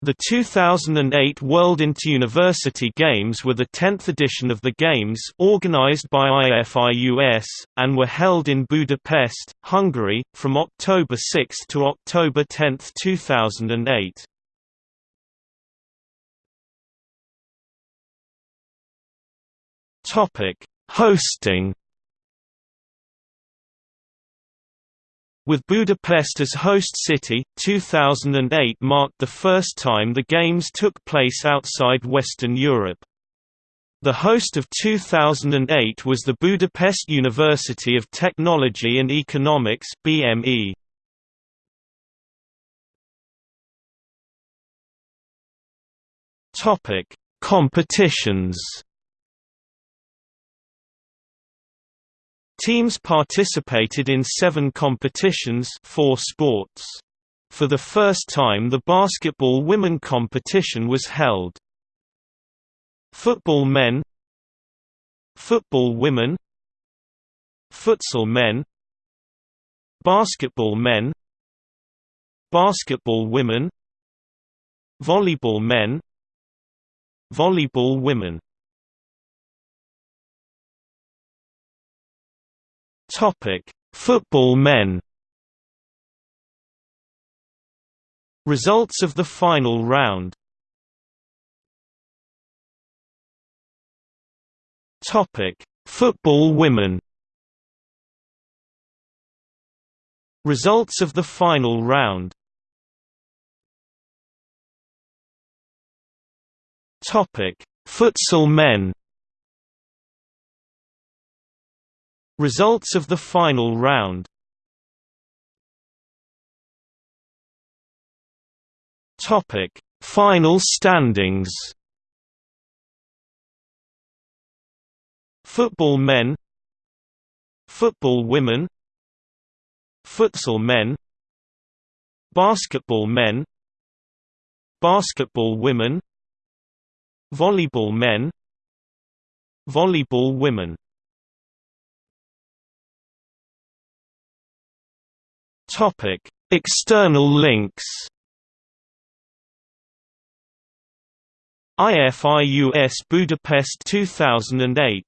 The 2008 World Interuniversity Games were the 10th edition of the Games organized by IFIUS, and were held in Budapest, Hungary, from October 6 to October 10, 2008. Hosting With Budapest as host city, 2008 marked the first time the Games took place outside Western Europe. The host of 2008 was the Budapest University of Technology and Economics BME. Topic: Competitions Teams participated in seven competitions four sports. For the first time the basketball women competition was held. Football men Football women Futsal men Basketball men Basketball women Volleyball men Volleyball women Topic: Football men. Results of the final round. Topic: Football women. Results of the final round. Topic: Futsal men. Results of the final round. Topic: Final standings. Football men, Football women, Futsal men, Basketball men, Basketball women, Volleyball men, Volleyball women Topic: External links. IFIUS Budapest 2008